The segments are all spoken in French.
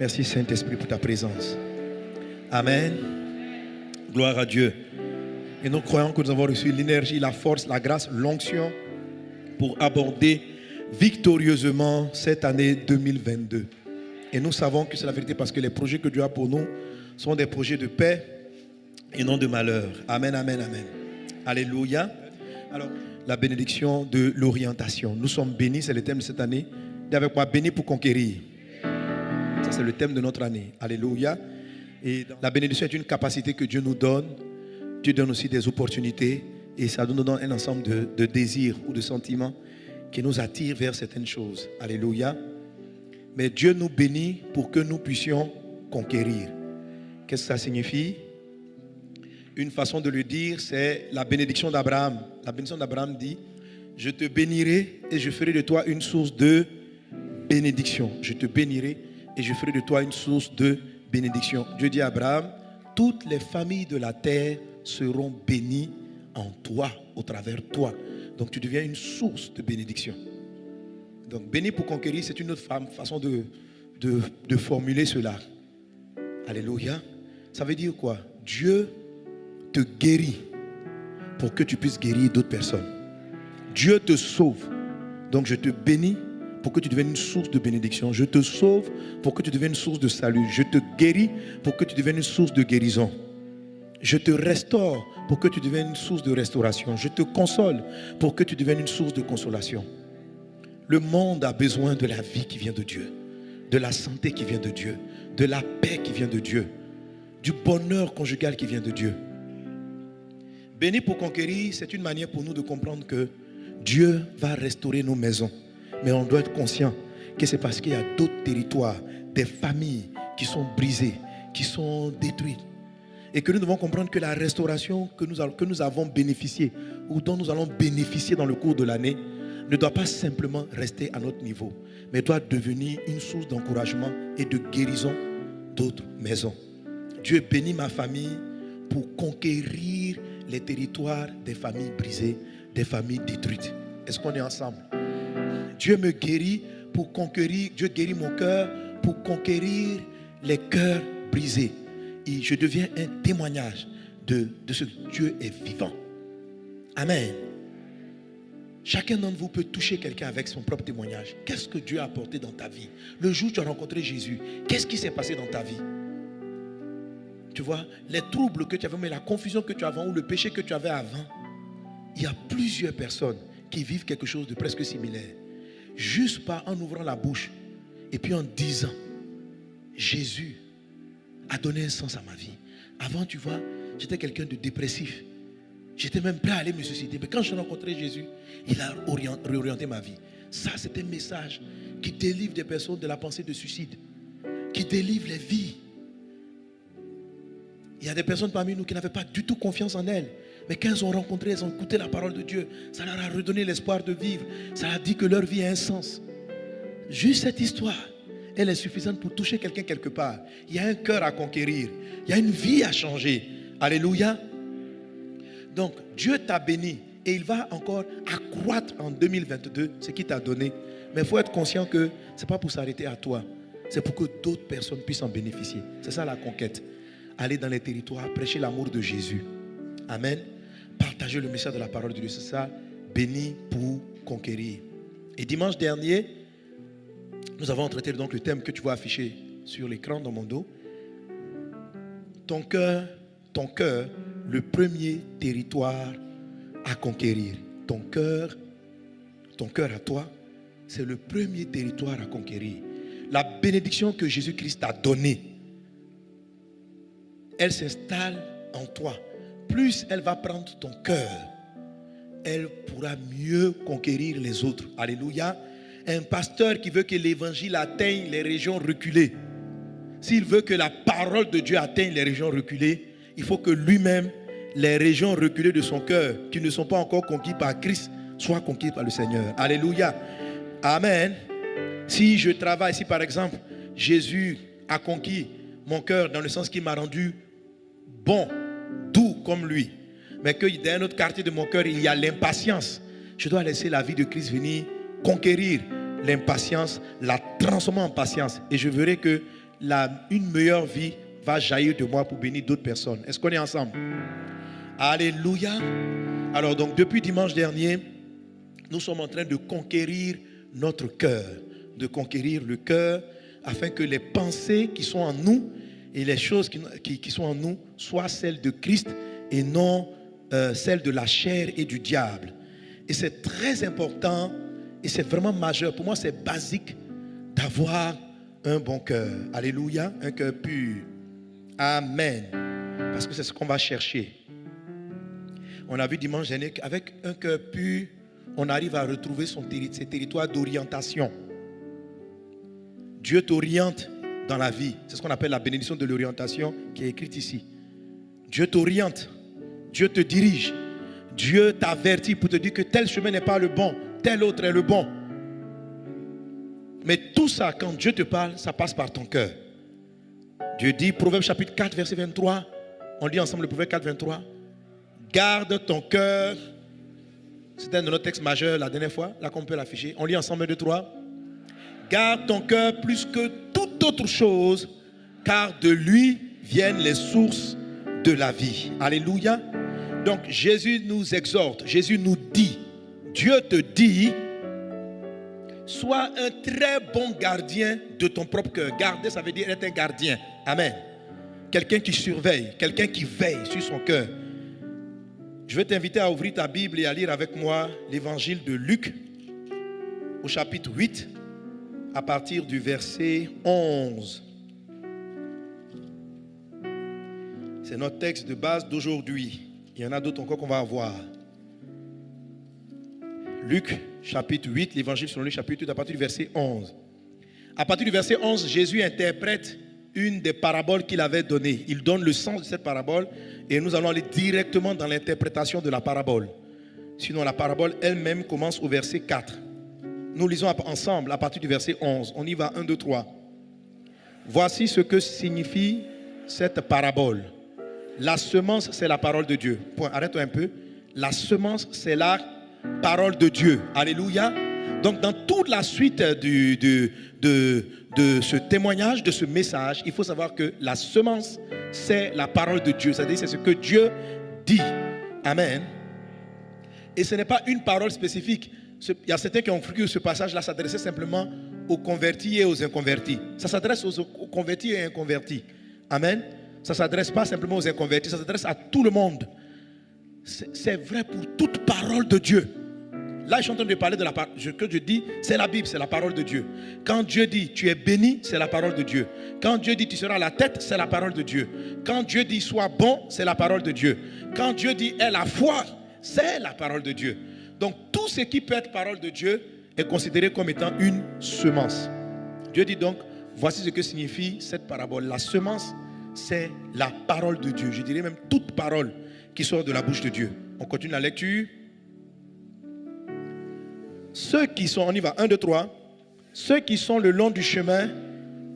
Merci Saint-Esprit pour ta présence. Amen. Gloire à Dieu. Et nous croyons que nous avons reçu l'énergie, la force, la grâce, l'onction pour aborder victorieusement cette année 2022. Et nous savons que c'est la vérité parce que les projets que Dieu a pour nous sont des projets de paix et non de malheur. Amen, amen, amen. Alléluia. Alors, la bénédiction de l'orientation. Nous sommes bénis, c'est le thème de cette année. Dis avec moi, bénis pour conquérir. Ça, c'est le thème de notre année. Alléluia. Et la bénédiction est une capacité que Dieu nous donne. Dieu donne aussi des opportunités. Et ça nous donne un ensemble de, de désirs ou de sentiments qui nous attirent vers certaines choses. Alléluia. Mais Dieu nous bénit pour que nous puissions conquérir. Qu'est-ce que ça signifie? Une façon de le dire, c'est la bénédiction d'Abraham. La bénédiction d'Abraham dit, je te bénirai et je ferai de toi une source de bénédiction. Je te bénirai et je ferai de toi une source de bénédiction. Dieu dit à Abraham, toutes les familles de la terre seront bénies en toi, au travers toi. Donc tu deviens une source de bénédiction. Donc béni pour conquérir, c'est une autre façon de, de, de formuler cela. Alléluia. Ça veut dire quoi? Dieu te guérit pour que tu puisses guérir d'autres personnes. Dieu te sauve. Donc je te bénis pour que tu deviennes une source de bénédiction. Je te sauve pour que tu deviennes une source de salut. Je te guéris pour que tu deviennes une source de guérison. Je te restaure pour que tu deviennes une source de restauration. Je te console pour que tu deviennes une source de consolation. Le monde a besoin de la vie qui vient de Dieu, de la santé qui vient de Dieu, de la paix qui vient de Dieu, du bonheur conjugal qui vient de Dieu. Béni pour conquérir, c'est une manière pour nous de comprendre que Dieu va restaurer nos maisons. Mais on doit être conscient que c'est parce qu'il y a d'autres territoires, des familles qui sont brisées, qui sont détruites. Et que nous devons comprendre que la restauration que nous, que nous avons bénéficié ou dont nous allons bénéficier dans le cours de l'année ne doit pas simplement rester à notre niveau, mais doit devenir une source d'encouragement et de guérison d'autres maisons. Dieu bénit ma famille pour conquérir les territoires des familles brisées, des familles détruites. Est-ce qu'on est ensemble? Dieu me guérit pour conquérir, Dieu guérit mon cœur pour conquérir les cœurs brisés. Et je deviens un témoignage de, de ce que Dieu est vivant. Amen. Chacun d'entre vous peut toucher quelqu'un avec son propre témoignage. Qu'est-ce que Dieu a apporté dans ta vie? Le jour où tu as rencontré Jésus, qu'est-ce qui s'est passé dans ta vie? Tu vois, les troubles que tu avais, mais la confusion que tu avais ou le péché que tu avais avant, il y a plusieurs personnes qui vivent quelque chose de presque similaire. Juste pas en ouvrant la bouche et puis en disant, Jésus a donné un sens à ma vie. Avant, tu vois, j'étais quelqu'un de dépressif. J'étais même prêt à aller me suicider. Mais quand j'ai rencontré Jésus, il a réorienté ma vie. Ça, c'est un message qui délivre des personnes de la pensée de suicide, qui délivre les vies. Il y a des personnes parmi nous qui n'avaient pas du tout confiance en elles. Mais quand elles ont rencontré, elles ont écouté la parole de Dieu, ça leur a redonné l'espoir de vivre. Ça a dit que leur vie a un sens. Juste cette histoire, elle est suffisante pour toucher quelqu'un quelque part. Il y a un cœur à conquérir. Il y a une vie à changer. Alléluia. Donc, Dieu t'a béni et il va encore accroître en 2022 ce qu'il t'a donné. Mais il faut être conscient que ce n'est pas pour s'arrêter à toi. C'est pour que d'autres personnes puissent en bénéficier. C'est ça la conquête. Aller dans les territoires, prêcher l'amour de Jésus. Amen. Partager le message de la parole de Dieu. C'est ça. Béni pour conquérir. Et dimanche dernier, nous avons traité donc le thème que tu vois affiché sur l'écran dans mon dos. Ton cœur, ton cœur, le premier territoire à conquérir. Ton cœur, ton cœur à toi, c'est le premier territoire à conquérir. La bénédiction que Jésus-Christ t'a donnée, elle s'installe en toi. Plus elle va prendre ton cœur, elle pourra mieux conquérir les autres. Alléluia. Un pasteur qui veut que l'évangile atteigne les régions reculées, s'il veut que la parole de Dieu atteigne les régions reculées, il faut que lui-même, les régions reculées de son cœur, qui ne sont pas encore conquises par Christ, soient conquises par le Seigneur. Alléluia. Amen. Si je travaille, si par exemple, Jésus a conquis mon cœur dans le sens qu'il m'a rendu bon, comme lui, mais que dans un autre quartier de mon cœur, il y a l'impatience, je dois laisser la vie de Christ venir conquérir l'impatience, la transformer en patience. Et je verrai que la, une meilleure vie va jaillir de moi pour bénir d'autres personnes. Est-ce qu'on est ensemble? Alléluia. Alors donc depuis dimanche dernier, nous sommes en train de conquérir notre cœur, de conquérir le cœur afin que les pensées qui sont en nous et les choses qui, qui, sont en nous soient celles de Christ et non euh, celles de la chair et du diable. Et c'est très important et c'est vraiment majeur. Pour moi, c'est basique d'avoir un bon cœur. Alléluia, un cœur pur. Amen. Parce que c'est ce qu'on va chercher. On a vu dimanche dernier qu'avec un cœur pur, on arrive à retrouver son ses territoires d'orientation. Dieu t'oriente dans la vie. C'est ce qu'on appelle la bénédiction de l'orientation qui est écrite ici. Dieu t'oriente. Dieu te dirige. Dieu t'avertit pour te dire que tel chemin n'est pas le bon, tel autre est le bon. Mais tout ça, quand Dieu te parle, ça passe par ton cœur. Dieu dit, Proverbe chapitre 4, verset 23, on lit ensemble le Proverbe 4, 23, garde ton cœur. C'était un de nos textes majeurs la dernière fois, là qu'on peut l'afficher. On lit ensemble deux, trois. Garde ton cœur plus que toute autre chose, car de lui viennent les sources de la vie. Alléluia. Donc Jésus nous exhorte, Jésus nous dit, Dieu te dit, sois un très bon gardien de ton propre cœur. Garder, ça veut dire être un gardien. Amen. Quelqu'un qui surveille, quelqu'un qui veille sur son cœur. Je vais t'inviter à ouvrir ta Bible et à lire avec moi l'évangile de Luc au chapitre 8 à partir du verset 11. C'est notre texte de base d'aujourd'hui. Il y en a d'autres encore qu'on va avoir. Luc chapitre 8, l'évangile selon le chapitre 8 à partir du verset 11. À partir du verset 11, Jésus interprète une des paraboles qu'il avait données. Il donne le sens de cette parabole et nous allons aller directement dans l'interprétation de la parabole. Sinon, la parabole elle-même commence au verset 4. Nous lisons ensemble à partir du verset 11. On y va 1, 2, 3. Voici ce que signifie cette parabole. La semence, c'est la parole de Dieu. Arrête-toi un peu. La semence, c'est la parole de Dieu. Alléluia. Donc, dans toute la suite de, de ce témoignage, de ce message, il faut savoir que la semence, c'est la parole de Dieu. C'est-à-dire, c'est ce que Dieu dit. Amen. Et ce n'est pas une parole spécifique. Il y a certains qui ont cru que ce passage-là s'adressait simplement aux convertis et aux inconvertis. Ça s'adresse aux convertis et inconvertis. Amen. Ça ne s'adresse pas simplement aux inconvertis, ça s'adresse à tout le monde. C'est vrai pour toute parole de Dieu. Là, je suis en train de parler de la parole. que je dis, c'est la Bible, c'est la parole de Dieu. Quand Dieu dit tu es béni, c'est la parole de Dieu. Quand Dieu dit tu seras la tête, c'est la parole de Dieu. Quand Dieu dit sois bon, c'est la parole de Dieu. Quand Dieu dit aie la foi, c'est la parole de Dieu. Donc tout ce qui peut être parole de Dieu est considéré comme étant une semence. Dieu dit donc, voici ce que signifie cette parabole. La semence, c'est la parole de Dieu. Je dirais même toute parole qui sort de la bouche de Dieu. On continue la lecture. Ceux qui sont, on y va, 1, 2, 3. Ceux qui sont le long du chemin,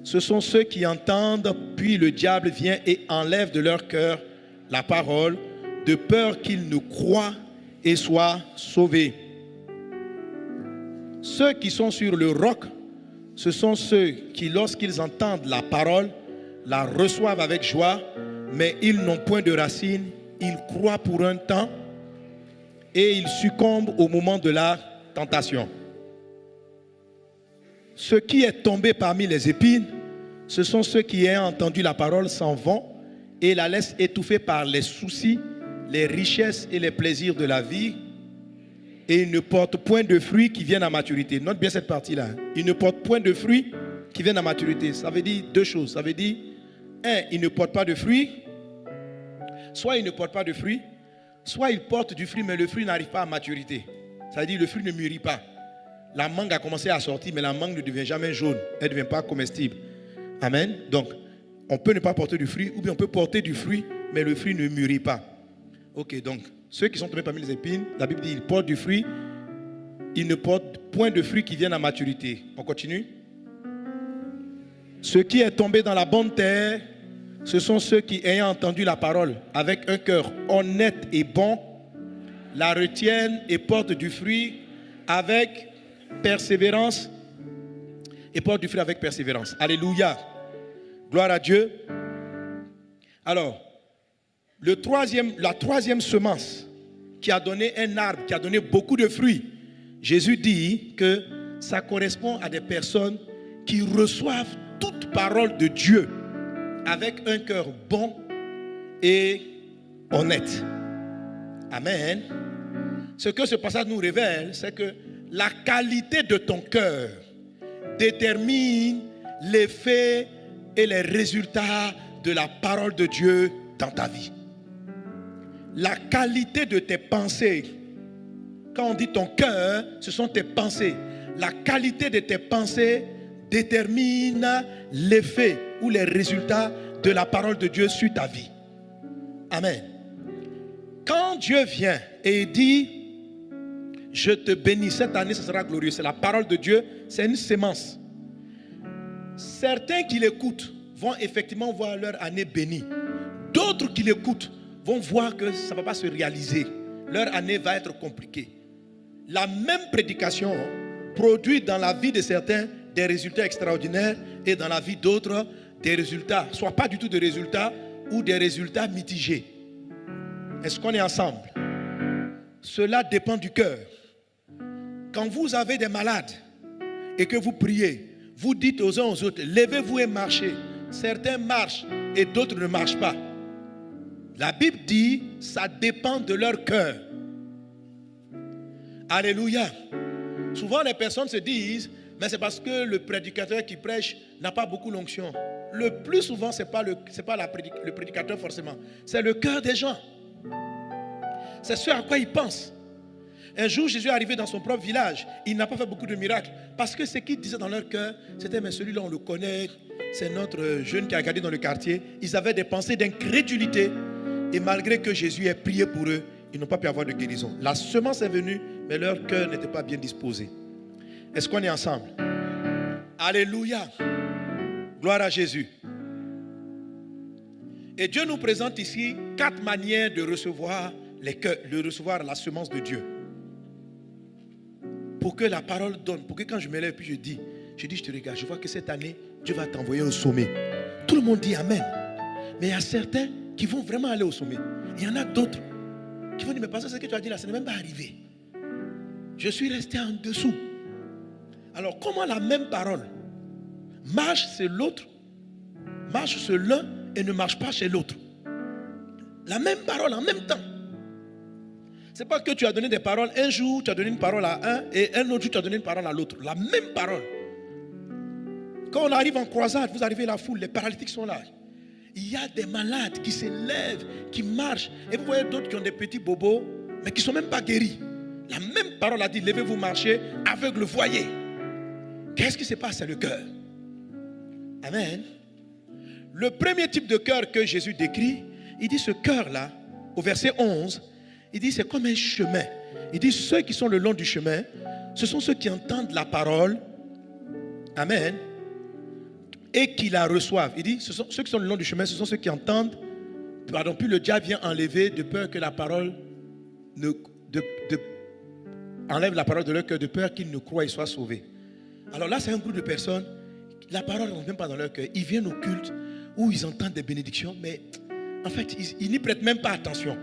ce sont ceux qui entendent, puis le diable vient et enlève de leur cœur la parole, de peur qu'ils ne croient et soient sauvés. Ceux qui sont sur le roc, ce sont ceux qui, lorsqu'ils entendent la parole, la reçoivent avec joie, mais ils n'ont point de racines, ils croient pour un temps et ils succombent au moment de la tentation. Ce qui est tombé parmi les épines, ce sont ceux qui, ayant entendu la parole, s'en vont et la laissent étouffer par les soucis, les richesses et les plaisirs de la vie. Et ils ne portent point de fruits qui viennent à maturité. Note bien cette partie-là. Ils ne portent point de fruits qui viennent à maturité. Ça veut dire deux choses. Ça veut dire, un, ils ne portent pas de fruits. Soit ils ne portent pas de fruits, soit ils portent du fruit, mais le fruit n'arrive pas à maturité. Ça veut dire le fruit ne mûrit pas. La mangue a commencé à sortir, mais la mangue ne devient jamais jaune. Elle ne devient pas comestible. Amen. Donc, on peut ne pas porter du fruit, ou bien on peut porter du fruit, mais le fruit ne mûrit pas. Ok, donc, ceux qui sont tombés parmi les épines, la Bible dit ils portent du fruit, ils ne portent point de fruits qui viennent à maturité. On continue. Ce qui est tombé dans la bonne terre, ce sont ceux qui, ayant entendu la parole avec un cœur honnête et bon, la retiennent et portent du fruit avec persévérance et portent du fruit avec persévérance. Alléluia. Gloire à Dieu. Alors, la troisième semence qui a donné un arbre, qui a donné beaucoup de fruits, Jésus dit que ça correspond à des personnes qui reçoivent toute parole de Dieu avec un cœur bon et honnête. Amen. Ce que ce passage nous révèle, c'est que la qualité de ton cœur détermine l'effet et les résultats de la parole de Dieu dans ta vie. La qualité de tes pensées, quand on dit ton cœur, ce sont tes pensées. La qualité de tes pensées détermine l'effet les résultats de la parole de Dieu sur ta vie. Amen. Quand Dieu vient et dit, je te bénis, cette année ce sera glorieux, c'est la parole de Dieu, c'est une sémence. Certains qui l'écoutent vont effectivement voir leur année bénie. D'autres qui l'écoutent vont voir que ça ne va pas se réaliser. Leur année va être compliquée. La même prédication produit dans la vie de certains des résultats extraordinaires et dans la vie d'autres des résultats, soit pas du tout de résultats ou des résultats mitigés. Est-ce qu'on est ensemble? Cela dépend du cœur. Quand vous avez des malades et que vous priez, vous dites aux uns aux autres, levez-vous et marchez. Certains marchent et d'autres ne marchent pas. La Bible dit, ça dépend de leur cœur. Alléluia. Souvent les personnes se disent, mais c'est parce que le prédicateur qui prêche n'a pas beaucoup l'onction. Le plus souvent, ce n'est pas, le, pas le prédicateur forcément, c'est le cœur des gens. C'est ce à quoi ils pensent. Un jour, Jésus est arrivé dans son propre village. Il n'a pas fait beaucoup de miracles. Parce que ce qu'ils disaient dans leur cœur, c'était, mais celui-là, on le connaît. C'est notre jeune qui a gardé dans le quartier. Ils avaient des pensées d'incrédulité. Et malgré que Jésus ait prié pour eux, ils n'ont pas pu avoir de guérison. La semence est venue, mais leur cœur n'était pas bien disposé. Est-ce qu'on est ensemble? Alléluia. Gloire à Jésus. Et Dieu nous présente ici quatre manières de recevoir, les cœurs, de recevoir la semence de Dieu. Pour que la parole donne, pour que quand je me lève puis je dis, je dis, je te regarde, je vois que cette année, Dieu va t'envoyer au sommet. Tout le monde dit Amen. Mais il y a certains qui vont vraiment aller au sommet. Il y en a d'autres qui vont dire, mais parce que ce que tu as dit là, ce n'est même pas arrivé. Je suis resté en dessous. Alors comment la même parole marche chez l'autre, marche chez l'un et ne marche pas chez l'autre? La même parole en même temps. C'est pas que tu as donné des paroles, un jour tu as donné une parole à un et un autre jour tu as donné une parole à l'autre. La même parole. Quand on arrive en croisade, vous arrivez à la foule, les paralytiques sont là. Il y a des malades qui se lèvent, qui marchent. Et vous voyez d'autres qui ont des petits bobos, mais qui ne sont même pas guéris. La même parole a dit, levez-vous, marchez, aveugle, voyez. Qu'est-ce qui se passe? C'est le cœur. Amen. Le premier type de cœur que Jésus décrit, il dit ce cœur-là, au verset 11, il dit c'est comme un chemin. Il dit ceux qui sont le long du chemin, ce sont ceux qui entendent la parole. Amen. Et qui la reçoivent. Il dit ceux qui sont le long du chemin, ce sont ceux qui entendent. Pardon, puis le diable vient enlever de peur que la parole ne, enlève la parole de leur cœur de peur qu'ils ne croient et soient sauvés. Alors là, c'est un groupe de personnes, la parole ne même pas dans leur cœur. Ils viennent au culte où ils entendent des bénédictions, mais en fait, ils, n'y prêtent même pas attention.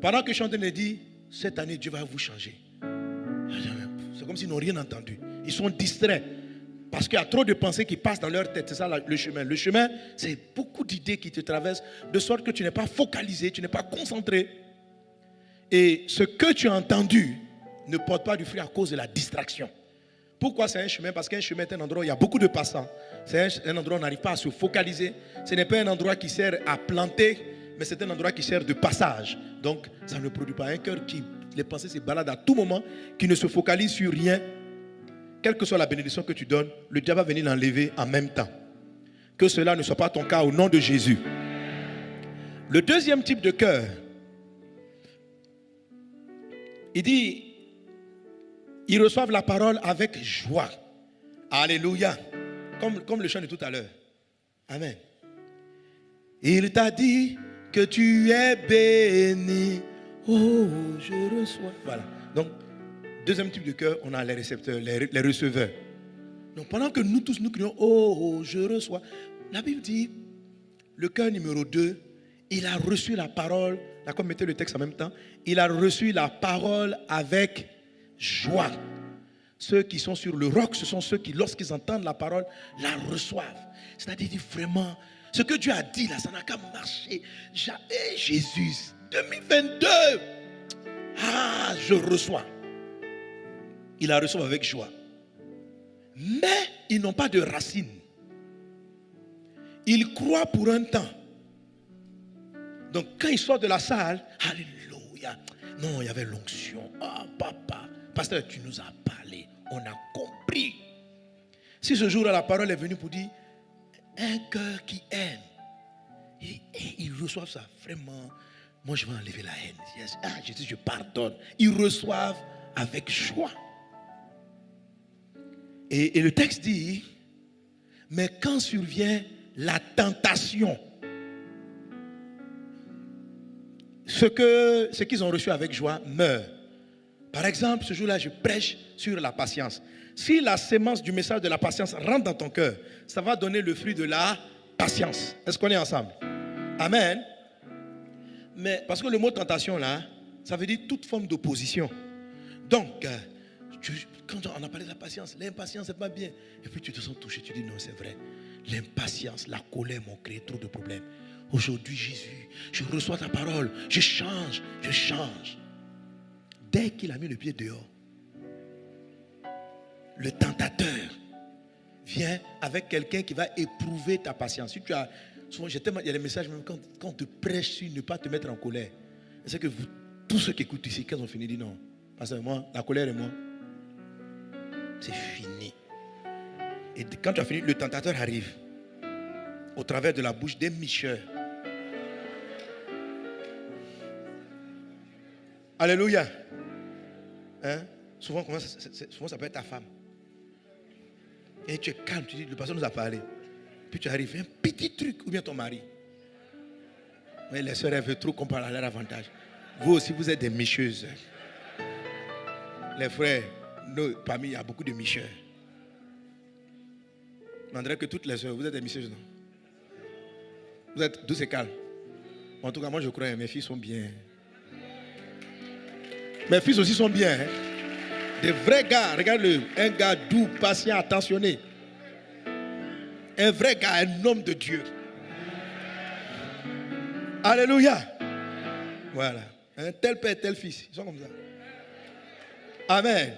Pendant que train de dire, cette année, Dieu va vous changer. C'est comme s'ils n'ont rien entendu. Ils sont distraits. Parce qu'il y a trop de pensées qui passent dans leur tête. C'est ça le chemin. Le chemin, c'est beaucoup d'idées qui te traversent, de sorte que tu n'es pas focalisé, tu n'es pas concentré. Et ce que tu as entendu ne porte pas du fruit à cause de la distraction. Pourquoi c'est un chemin? Parce qu'un chemin est un endroit où il y a beaucoup de passants. C'est un, endroit où on n'arrive pas à se focaliser. Ce n'est pas un endroit qui sert à planter, mais c'est un endroit qui sert de passage. Donc, ça ne produit pas un cœur qui, les pensées se baladent à tout moment, qui ne se focalise sur rien. Quelle que soit la bénédiction que tu donnes, le diable va venir l'enlever en même temps. Que cela ne soit pas ton cas au nom de Jésus. Le deuxième type de cœur, il dit, ils reçoivent la parole avec joie. Alléluia. Comme, comme le chant de tout à l'heure. Amen. Il t'a dit que tu es béni. Oh, je reçois. Voilà. Donc, deuxième type de cœur, on a les récepteurs, les, receveurs. Donc, pendant que nous tous nous crions, oh, je reçois, La Bible dit, le cœur numéro 2, il a reçu la parole, d'accord, mettez le texte en même temps, il a reçu la parole avec joie. Ceux qui sont sur le roc, ce sont ceux qui, lorsqu'ils entendent la parole, la reçoivent. C'est-à-dire vraiment, ce que Dieu a dit là, ça n'a qu'à marcher. J'avais Jésus, 2022. Ah, je reçois. Il la reçoit avec joie. Mais ils n'ont pas de racines. Ils croient pour un temps. Donc quand ils sortent de la salle, Alléluia. Non, il y avait l'onction. Ah, papa, pasteur, tu nous as parlé. On a compris. Si ce jour-là, la parole est venue pour dire, un cœur qui aime, ils reçoivent ça vraiment. Moi, je vais enlever la haine. Ah, Jésus, je pardonne. Ils reçoivent avec joie. Et, le texte dit, mais quand survient la tentation, ce que ce qu'ils ont reçu avec joie meurt. Par exemple, ce jour-là, je prêche sur la patience. Si la sémence du message de la patience rentre dans ton cœur, ça va donner le fruit de la patience. Est-ce qu'on est ensemble? Amen. Mais parce que le mot tentation là, ça veut dire toute forme d'opposition. Donc, euh, quand on a parlé de la patience, l'impatience c'est pas bien. Et puis tu te sens touché, tu dis non, c'est vrai. L'impatience, la colère m'ont créé trop de problèmes. Aujourd'hui, Jésus, je reçois ta parole, je change, je change. Dès qu'il a mis le pied dehors, le tentateur vient avec quelqu'un qui va éprouver ta patience. Il y a des messages, même quand, quand on te prêche sur ne pas te mettre en colère. C'est que vous, tous ceux qui écoutent ici, quand ils ont fini, disent non. Parce que moi, la colère est moi. C'est fini. Et quand tu as fini, le tentateur arrive au travers de la bouche des micheurs. Alléluia. Hein? Souvent, souvent, ça peut être ta femme. Et tu es calme, tu dis, le pasteur nous a parlé. Puis tu arrives, un petit truc, ou bien ton mari. Mais les soeurs, elles veulent trop qu'on parle à leur avantage. Vous aussi, vous êtes des micheuses. Les frères, nous, parmi, il y a beaucoup de micheurs. On dirait que toutes les soeurs, vous êtes des micheuses, non? Vous êtes douces et calmes. En tout cas, moi, je crois que mes filles sont bien. Mes fils aussi sont bien. Hein. Des vrais gars, regarde-le. Un gars doux, patient, attentionné. Un vrai gars, un homme de Dieu. Alléluia. Voilà. Un tel père, tel fils. Ils sont comme ça. Amen.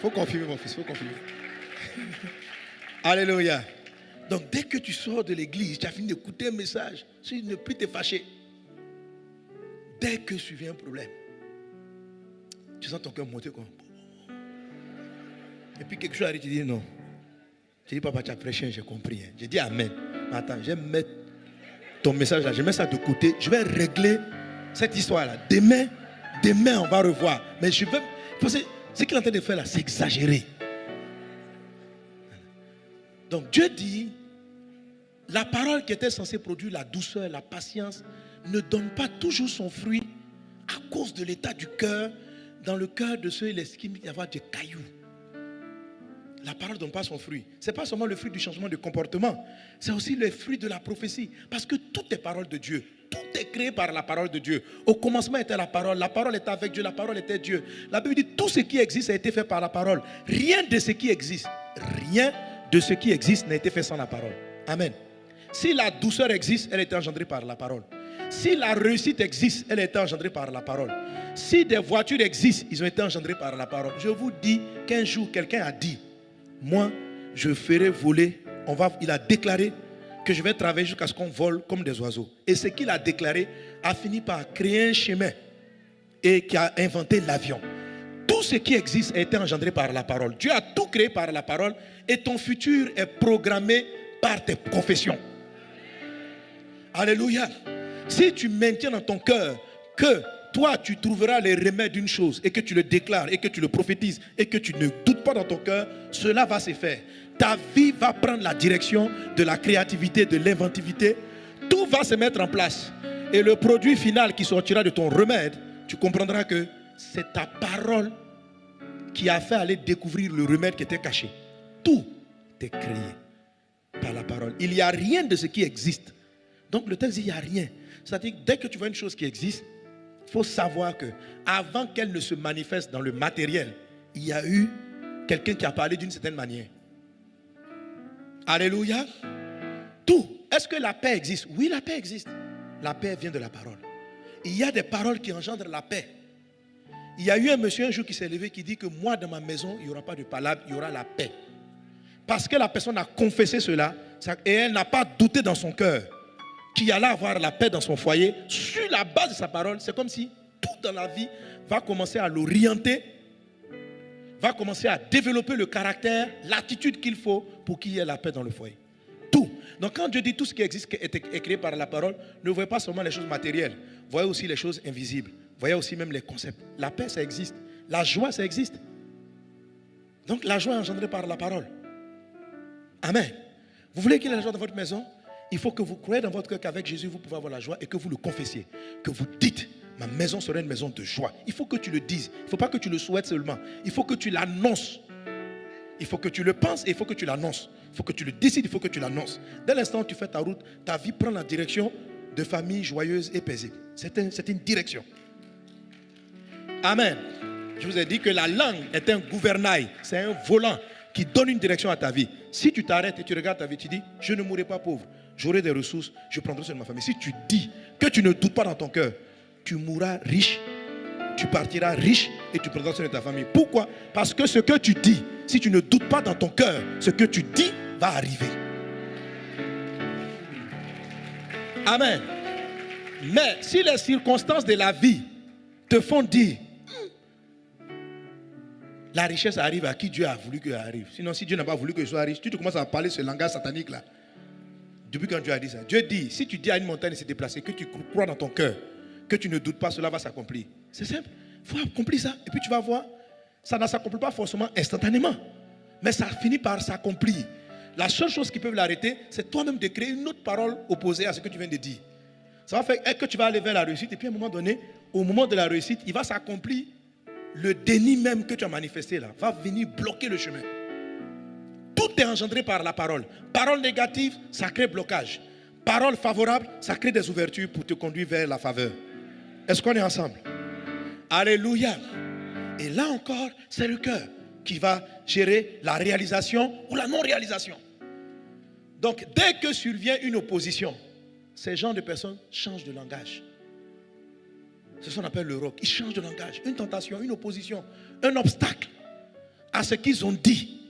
faut confirmer, mon fils. faut confirmer. Alléluia. Donc, dès que tu sors de l'église, tu as fini d'écouter un message, tu ne plus te fâcher. Dès que survient un problème, tu sens ton cœur monter comme. Et puis quelque chose arrive, tu dis non. Tu dis, papa, tu as prêché, j'ai compris. Hein. J'ai dit Amen. Mais attends, je vais mettre ton message là, je mets ça de côté. Je vais régler cette histoire-là. Demain, demain, on va revoir. Mais je veux. Ce qu'il est en train de faire là, c'est exagéré. Donc Dieu dit, la parole qui était censée produire la douceur, la patience, ne donne pas toujours son fruit à cause de l'état du cœur. Dans le cœur de ceux qui y avoir des cailloux. La parole ne donne pas son fruit. Ce n'est pas seulement le fruit du changement de comportement, c'est aussi le fruit de la prophétie. Parce que tout est parole de Dieu. Tout est créé par la parole de Dieu. Au commencement était la parole. La parole était avec Dieu. La parole était Dieu. La Bible dit tout ce qui existe a été fait par la parole. Rien de ce qui existe, rien de ce qui existe n'a été fait sans la parole. Amen. Si la douceur existe, elle été engendrée par la parole. Si la réussite existe, elle été engendrée par la parole. Si des voitures existent, ils ont été engendrés par la parole. Je vous dis qu'un jour, quelqu'un a dit, moi, je ferai voler, on va, il a déclaré que je vais travailler jusqu'à ce qu'on vole comme des oiseaux. Et ce qu'il a déclaré a fini par créer un chemin et qui a inventé l'avion. Tout ce qui existe a été engendré par la parole. Dieu a tout créé par la parole et ton futur est programmé par tes confessions. Alléluia. Si tu maintiens dans ton cœur que toi, tu trouveras les remèdes d'une chose et que tu le déclares et que tu le prophétises et que tu ne doutes pas dans ton cœur, cela va se faire. Ta vie va prendre la direction de la créativité, de l'inventivité. Tout va se mettre en place. Et le produit final qui sortira de ton remède, tu comprendras que c'est ta parole qui a fait aller découvrir le remède qui était caché. tout est créé par la parole. Il n'y a rien de ce qui existe. Donc le texte dit il n'y a rien. C'est-à-dire dès que tu vois une chose qui existe, il faut savoir que avant qu'elle ne se manifeste dans le matériel, il y a eu quelqu'un qui a parlé d'une certaine manière. Alléluia. Tout. Est-ce que la paix existe? Oui, la paix existe. La paix vient de la parole. Il y a des paroles qui engendrent la paix. Il y a eu un monsieur un jour qui s'est levé qui dit que moi dans ma maison, il n'y aura pas de palabre, il y aura la paix. Parce que la personne a confessé cela et elle n'a pas douté dans son cœur qu'il allait avoir la paix dans son foyer sur la base de sa parole. C'est comme si tout dans la vie va commencer à l'orienter, va commencer à développer le caractère, l'attitude qu'il faut pour qu'il y ait la paix dans le foyer. Tout. Donc quand Dieu dit tout ce qui existe est créé par la parole, ne voyez pas seulement les choses matérielles, voyez aussi les choses invisibles. Voyez aussi même les concepts. La paix, ça existe. La joie, ça existe. Donc la joie est engendrée par la parole. Amen. Vous voulez qu'il y ait la joie dans votre maison? Il faut que vous croyez dans votre cœur qu'avec Jésus, vous pouvez avoir la joie et que vous le confessiez. Que vous dites, ma maison sera une maison de joie. Il faut que tu le dises. Il ne faut pas que tu le souhaites seulement. Il faut que tu l'annonces. Il faut que tu le penses et il faut que tu l'annonces. Il faut que tu le décides, il faut que tu l'annonces. Dès l'instant où tu fais ta route, ta vie prend la direction de famille joyeuse et paisible. C'est une direction. Amen. Je vous ai dit que la langue est un gouvernail, c'est un volant qui donne une direction à ta vie. Si tu t'arrêtes et tu regardes ta vie, tu dis, je ne mourrai pas pauvre, j'aurai des ressources, je prendrai soin de ma famille. Si tu dis que tu ne doutes pas dans ton cœur, tu mourras riche, tu partiras riche et tu prendras soin de ta famille. Pourquoi? Parce que ce que tu dis, si tu ne doutes pas dans ton cœur, ce que tu dis va arriver. Amen. Mais si les circonstances de la vie te font dire, la richesse arrive à qui Dieu a voulu qu'elle arrive. Sinon, si Dieu n'a pas voulu que je sois riche, tu te commences à parler ce langage satanique là. Depuis quand Dieu a dit ça? Dieu dit, si tu dis à une montagne de se déplacer, que tu crois dans ton cœur, que tu ne doutes pas, cela va s'accomplir. C'est simple. Il faut accomplir ça. Et puis tu vas voir, ça ne s'accomplit pas forcément instantanément. Mais ça finit par s'accomplir. La seule chose qui peut l'arrêter, c'est toi-même de créer une autre parole opposée à ce que tu viens de dire. Ça va faire que tu vas aller vers la réussite et puis à un moment donné, au moment de la réussite, il va s'accomplir le déni même que tu as manifesté là va venir bloquer le chemin. Tout est engendré par la parole. Parole négative, ça crée blocage. Parole favorable, ça crée des ouvertures pour te conduire vers la faveur. Est-ce qu'on est ensemble? Alléluia. Et là encore, c'est le cœur qui va gérer la réalisation ou la non-réalisation. Donc, dès que survient une opposition, ces gens de personnes changent de langage. C'est ce qu'on appelle le rock. Ils changent de langage. Une tentation, une opposition, un obstacle à ce qu'ils ont dit,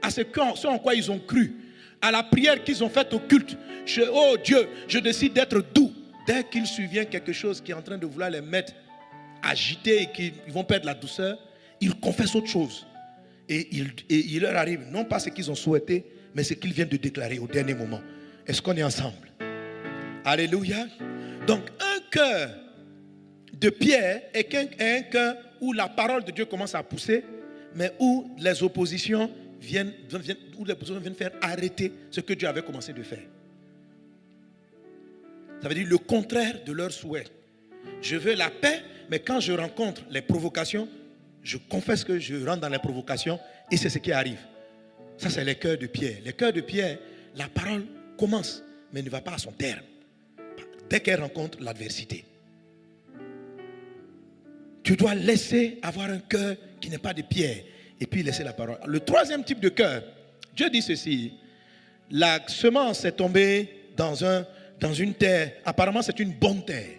à ce, en quoi ils ont cru, à la prière qu'ils ont faite au culte. Oh Dieu, je décide d'être doux. Dès qu'il survient quelque chose qui est en train de vouloir les mettre agités et qu'ils vont perdre la douceur, ils confessent autre chose. Et il leur arrive non pas ce qu'ils ont souhaité, mais ce qu'ils viennent de déclarer au dernier moment. Est-ce qu'on est ensemble? Alléluia. Donc un cœur de Pierre est un cœur où la parole de Dieu commence à pousser, mais où les oppositions viennent, où les oppositions viennent faire arrêter ce que Dieu avait commencé de faire. Ça veut dire le contraire de leur souhait. Je veux la paix, mais quand je rencontre les provocations, je confesse que je rentre dans les provocations et c'est ce qui arrive. Ça, c'est les cœurs de Pierre. Les cœurs de Pierre, la parole commence, mais ne va pas à son terme. Dès qu'elle rencontre l'adversité. Tu dois laisser avoir un cœur qui n'est pas de pierre et puis laisser la parole. Le troisième type de cœur, Dieu dit ceci, la semence est tombée dans, un, dans une terre, apparemment c'est une bonne terre.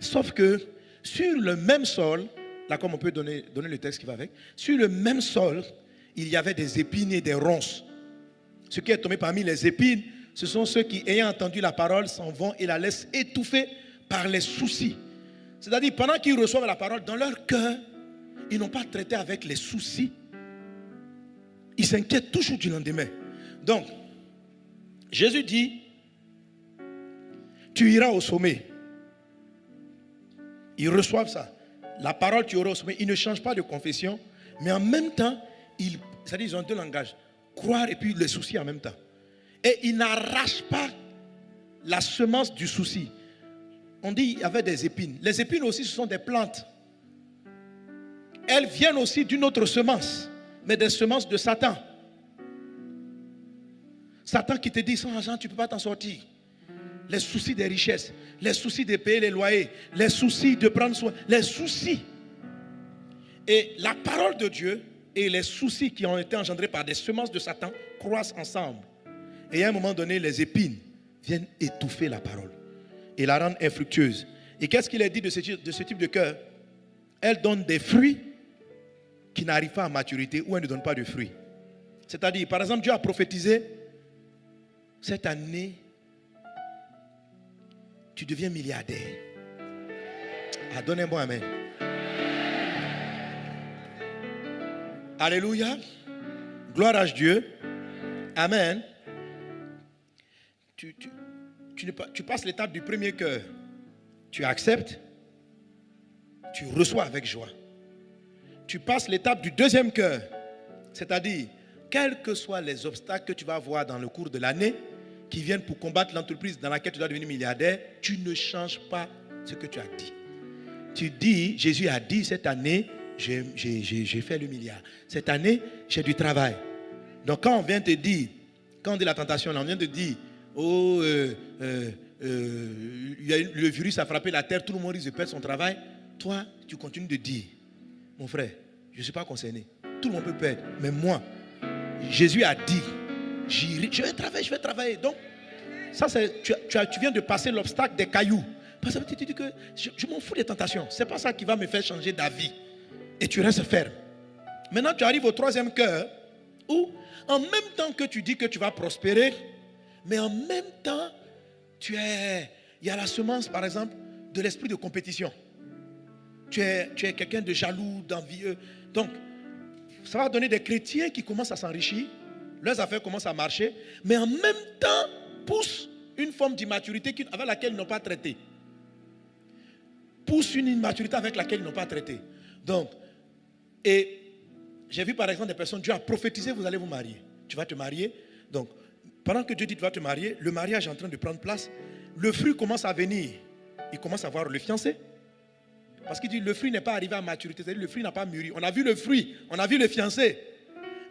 Sauf que sur le même sol, là comme on peut donner, donner le texte qui va avec, sur le même sol, il y avait des épines et des ronces. Ce qui est tombé parmi les épines, ce sont ceux qui, ayant entendu la parole, s'en vont et la laissent étouffer par les soucis. C'est-à-dire, pendant qu'ils reçoivent la parole, dans leur cœur, ils n'ont pas traité avec les soucis. Ils s'inquiètent toujours du lendemain. Donc, Jésus dit, tu iras au sommet. Ils reçoivent ça. La parole, tu auras au sommet. Ils ne changent pas de confession, mais en même temps, ils, c'est-à-dire, ils ont deux langages. Croire et puis les soucis en même temps. Et ils n'arrachent pas la semence du souci on dit qu'il y avait des épines. Les épines aussi, ce sont des plantes. Elles viennent aussi d'une autre semence, mais des semences de Satan. Satan qui te dit sans argent, tu ne peux pas t'en sortir. Les soucis des richesses, les soucis de payer les loyers, les soucis de prendre soin, les soucis. Et la parole de Dieu et les soucis qui ont été engendrés par des semences de Satan croissent ensemble. Et à un moment donné, les épines viennent étouffer la parole et la rendre infructueuse. Et qu'est-ce qu'il est dit de ce, type de cœur? Elle donne des fruits qui n'arrivent pas à maturité ou elle ne donne pas de fruits. C'est-à-dire, par exemple, Dieu a prophétisé, cette année, tu deviens milliardaire. Ah, un bon amen. Alléluia. Gloire à Dieu. Amen. Tu, tu passes l'étape du premier cœur. Tu acceptes. Tu reçois avec joie. Tu passes l'étape du deuxième cœur. C'est-à-dire, quels que soient les obstacles que tu vas avoir dans le cours de l'année, qui viennent pour combattre l'entreprise dans laquelle tu dois devenir milliardaire, tu ne changes pas ce que tu as dit. Tu dis, Jésus a dit cette année, j'ai fait le milliard. Cette année, j'ai du travail. Donc quand on vient te dire, quand on dit la tentation, on vient te dire, oh, euh, euh, euh, le virus a frappé la terre, tout le monde risque de perdre son travail. Toi, tu continues de dire, mon frère, je ne suis pas concerné. Tout le monde peut perdre. Mais moi, Jésus a dit, je vais travailler, je vais travailler. Donc, ça, tu, tu, viens de passer l'obstacle des cailloux. Parce que tu dis que je, m'en fous des tentations. Ce n'est pas ça qui va me faire changer d'avis. Et tu restes ferme. Maintenant, tu arrives au troisième cœur où, en même temps que tu dis que tu vas prospérer, mais en même temps, tu es, il y a la semence, par exemple, de l'esprit de compétition. Tu es, quelqu'un de jaloux, d'envieux. Donc, ça va donner des chrétiens qui commencent à s'enrichir, leurs affaires commencent à marcher, mais en même temps poussent une forme d'immaturité avec laquelle ils n'ont pas traité. Poussent une immaturité avec laquelle ils n'ont pas traité. Donc, et j'ai vu par exemple des personnes, Dieu a prophétisé, vous allez vous marier. Tu vas te marier. Donc, pendant que Dieu dit tu vas te marier, le mariage est en train de prendre place. Le fruit commence à venir. Il commence à voir le fiancé. Parce qu'il dit le fruit n'est pas arrivé à maturité, c'est-à-dire le fruit n'a pas mûri. On a vu le fruit, on a vu le fiancé.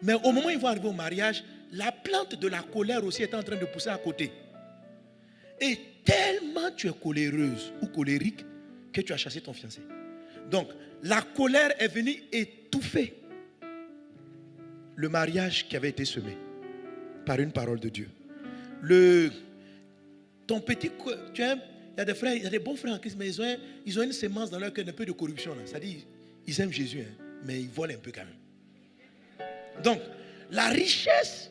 Mais au moment où ils vont arriver au mariage, la plante de la colère aussi est en train de pousser à côté. Et tellement tu es coléreuse ou colérique que tu as chassé ton fiancé. Donc, la colère est venue étouffer le mariage qui avait été semé par une parole de Dieu. Le, ton petit, tu as, il y a des frères, il y a des bons frères en Christ, mais ils ont, une sémence dans leur cœur un peu de corruption. C'est-à-dire, ils aiment Jésus, hein, mais ils volent un peu quand même. Donc, la richesse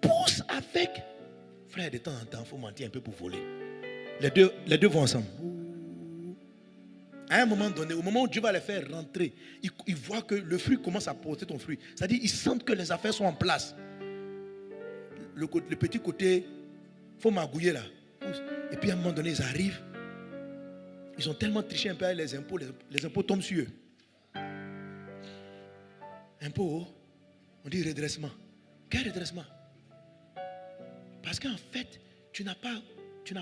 pousse avec. Frère, de temps en temps, il faut mentir un peu pour voler. Les deux, les deux vont ensemble. À un moment donné, au moment où Dieu va les faire rentrer, ils, voient que le fruit commence à porter ton fruit. C'est-à-dire, ils sentent que les affaires sont en place. Le, le petit côté, il faut magouiller là. Et puis à un moment donné, ils arrivent. Ils ont tellement triché un peu avec les impôts, les, impôts tombent sur eux. Impôts, on dit redressement. Quel redressement? Parce qu'en fait, tu n'as pas,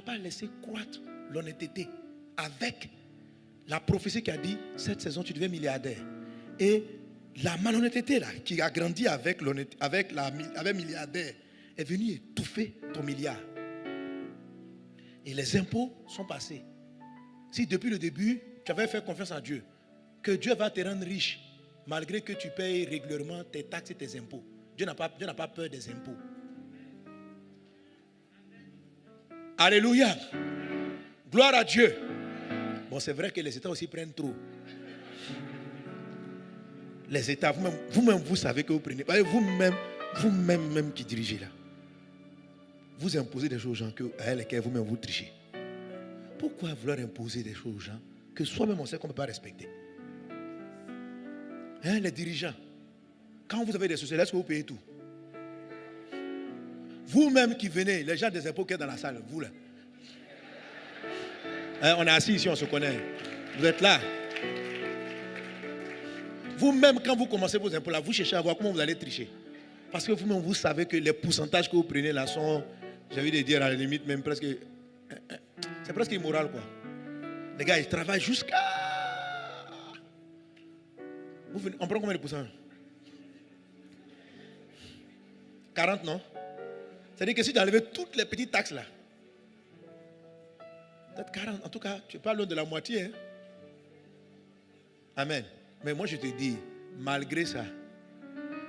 pas laissé croître l'honnêteté avec la prophétie qui a dit cette saison tu deviens milliardaire. Et la malhonnêteté là, qui a grandi avec, avec, la, avec milliardaire, est venue étouffer ton milliard. Et les impôts sont passés. Si depuis le début, tu avais fait confiance en Dieu, que Dieu va te rendre riche, malgré que tu payes régulièrement tes taxes et tes impôts. Dieu n'a pas, pas peur des impôts. Alléluia. Gloire à Dieu. Bon, c'est vrai que les États aussi prennent trop. Les États, vous-même, vous, vous savez que vous prenez. Vous-même, vous-même même qui dirigez là vous imposez des choses aux gens que, lesquelles vous-même vous trichez. Pourquoi vouloir imposer des choses aux gens que soi-même on sait qu'on ne peut pas respecter? Hein, Les dirigeants, quand vous avez des sociétés, est-ce que vous payez tout? Vous-même qui venez, les gens des impôts qui sont dans la salle, vous là. Hein, on est assis ici, on se connaît. Vous êtes là. Vous-même, quand vous commencez vos impôts là, vous cherchez à voir comment vous allez tricher. Parce que vous-même, vous savez que les pourcentages que vous prenez là sont j'ai envie de dire à la limite même presque. C'est presque immoral quoi. Les gars, ils travaillent jusqu'à. On prend combien de pourcents? 40 non? C'est-à-dire que si tu enlevais toutes les petites taxes là, peut-être 40, en tout cas, tu parles de la moitié. Hein. Amen. Mais moi je te dis, malgré ça,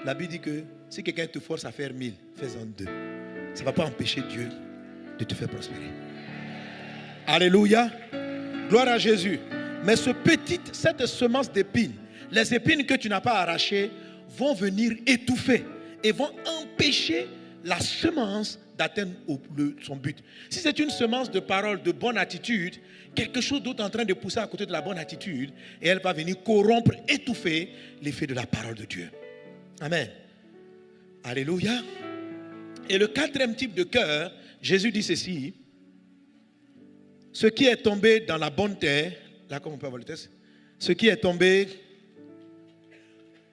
la Bible dit que si quelqu'un te force à faire mille, fais-en deux. Ça ne va pas empêcher Dieu de te faire prospérer. Alléluia. Gloire à Jésus. Mais cette semence d'épines, les épines que tu n'as pas arrachées vont venir étouffer et vont empêcher la semence d'atteindre son but. Si c'est une semence de parole, de bonne attitude, quelque chose d'autre en train de pousser à côté de la bonne attitude, et elle va venir corrompre, étouffer l'effet de la parole de Dieu. Amen. Alléluia. Et le quatrième type de cœur, Jésus dit ceci, ce qui est tombé dans la bonne terre, là comme on peut avoir le test, ce qui est tombé,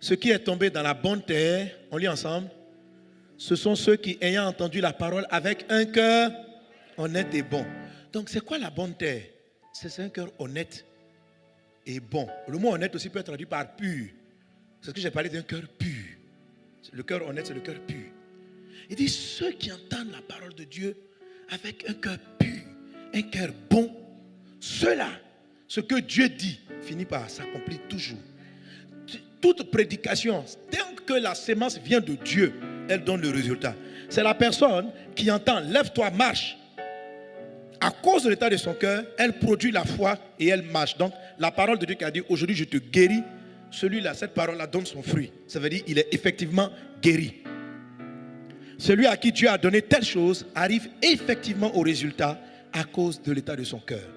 ce qui est tombé dans la bonne terre, on lit ensemble, ce sont ceux qui, ayant entendu la parole avec un cœur honnête et bon. Donc, c'est quoi la bonne terre? C'est un cœur honnête et bon. Le mot honnête aussi peut être traduit par pur. C'est ce que j'ai parlé d'un cœur pur. Le cœur honnête, c'est le cœur pur. Il dit ceux qui entendent la parole de Dieu avec un cœur pur, un cœur bon, ceux-là, ce que Dieu dit, finit par s'accomplir toujours. Toute prédication, tant que la sémence vient de Dieu, elle donne le résultat. C'est la personne qui entend, lève-toi, marche. À cause de l'état de son cœur, elle produit la foi et elle marche. Donc, la parole de Dieu qui a dit, aujourd'hui je te guéris, celui-là, cette parole-là donne son fruit. Ça veut dire qu'il est effectivement guéri. Celui à qui Dieu a donné telle chose arrive effectivement au résultat à cause de l'état de son cœur.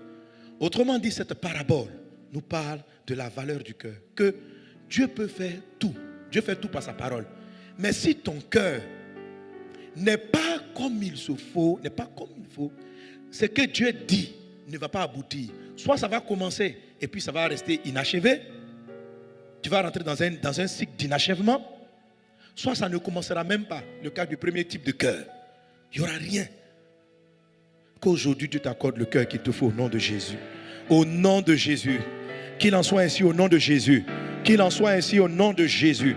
Autrement dit, cette parabole nous parle de la valeur du cœur. Que Dieu peut faire tout. Dieu fait tout par sa parole. Mais si ton cœur n'est pas comme il se faut, n'est pas comme il faut, ce que Dieu dit ne va pas aboutir. Soit ça va commencer et puis ça va rester inachevé. Tu vas rentrer dans un, dans un cycle d'inachèvement. Soit ça ne commencera même pas, le cas du premier type de cœur. Il n'y aura rien. Qu'aujourd'hui Dieu t'accorde le cœur qu'il te faut au nom de Jésus. Au nom de Jésus. Qu'il en soit ainsi au nom de Jésus. Qu'il en soit ainsi au nom de Jésus.